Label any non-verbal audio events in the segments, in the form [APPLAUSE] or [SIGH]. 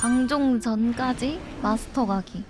방종 전까지 마스터 가기.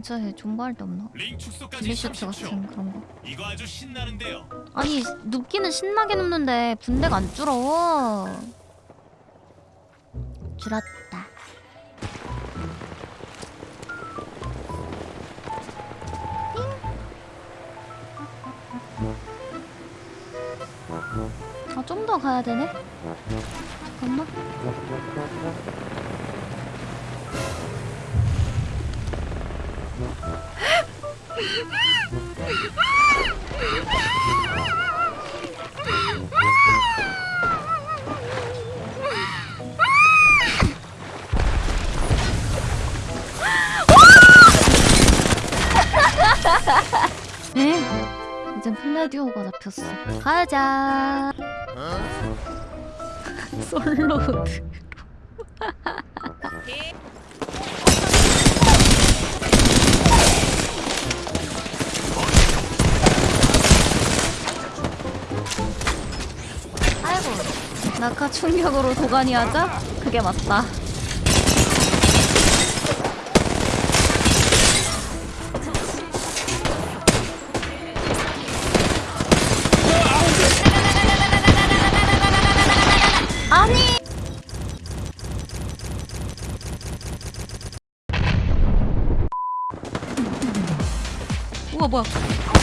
근처에 존버할 데 없나? 링 축소까지 딜리셔츠 30초. 같은 그런 거. 이거 아주 신나는데요. 아니 눕기는 신나게 눕는데 분대가 안 줄어. 줄었다. 아, 좀 더 가야 되네? 잠깐만. 에? 이젠 플레디오가 잡혔어. 가자. [LAUGHS] 솔로드. 낙하 충격으로 도가니 하자? 그게 맞다. 뭐야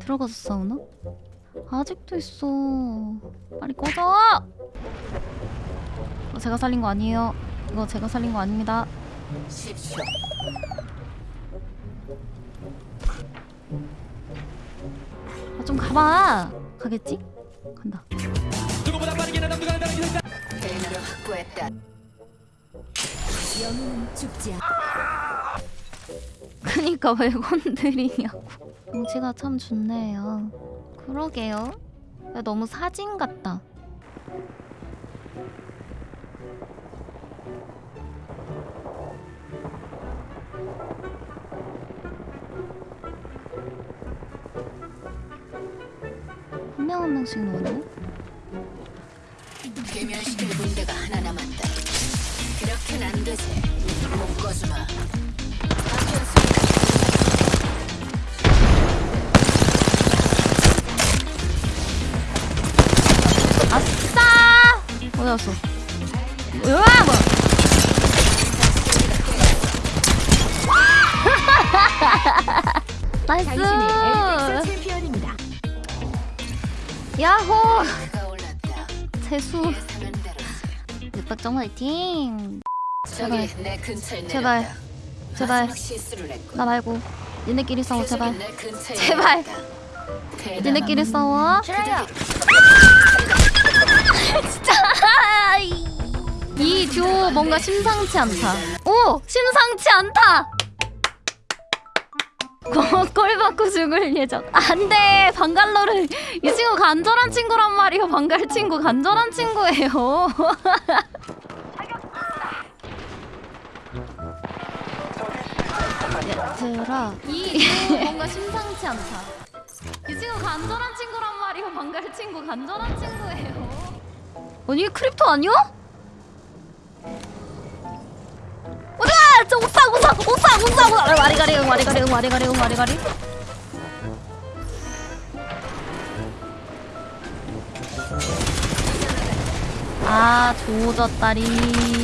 들어가서 싸우나? 아직도 있어 빨리 꺼져! 이거 제가 살린 거 아니에요 이거 제가 살린 거 아닙니다 아, 좀 가봐 가겠지? 간다. 영웅은 죽지 않. 그니까 왜 건드리냐고 경치가 [LAUGHS] 참 좋네요 그러게요 야, 너무 사진 같다 한 명 한 명씩 넣네 괴멸시킬 군대가 하나 남았다. 그렇게는 안 되지. 묶어주마. 갔어? 으아! 뭐. 엘릭서 나이스! 야호! 대로. 육박정 화이팅! 제발. 제발. 제발. 나 말고 니네끼리 싸워 제발 제발. 니네끼리 싸워 [LAUGHS] 진짜. 이- 이 듀오 뭔가 심상치 않다. 오 심상치 않다. 꼴- 꼴 받고 죽을 예정. 안돼. 방갈로를. 이 친구 간절한 친구란 말이요. 방갈 친구 간절한 친구예요. [LAUGHS] 얘들아. 이 뭔가 심상치 않다. 이 친구 간절한 친구란 말이요. 방갈 친구 간절한 친구예요 아니 크립토 아니야? 우와! 저 옥상 옥상 옥상 옥상 옥상 와리가리 응 와리가리 응 와리가리 응 와리가리 아 조졌다리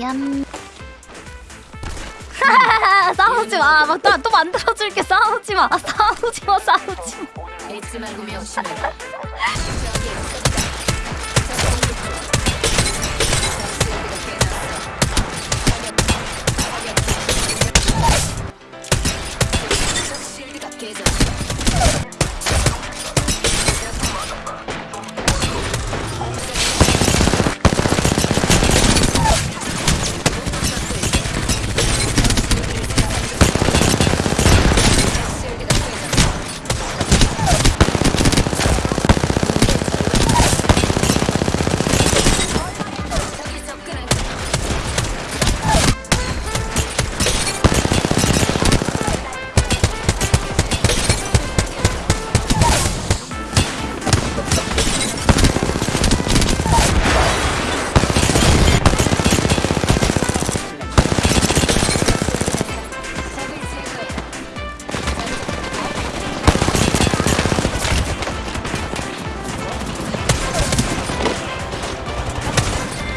얌 [LAUGHS] 싸우지 마. 막 또 만들어줄게. 싸우지 마. 아, 싸우지 마. 싸우지 마. [LAUGHS]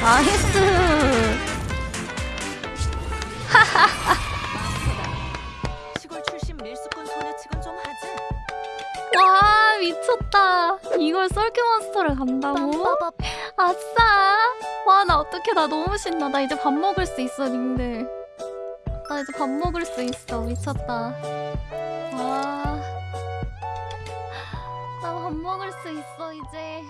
나이스. 와 미쳤다. 이걸 썰큐몬스터를 간다고? 아싸. 와 나 어떡해 나 너무 신나. 나 이제 밥 먹을 수 있어 님들. 나 이제 밥 먹을 수 있어. 미쳤다. 와. 나 밥 먹을 수 있어 이제.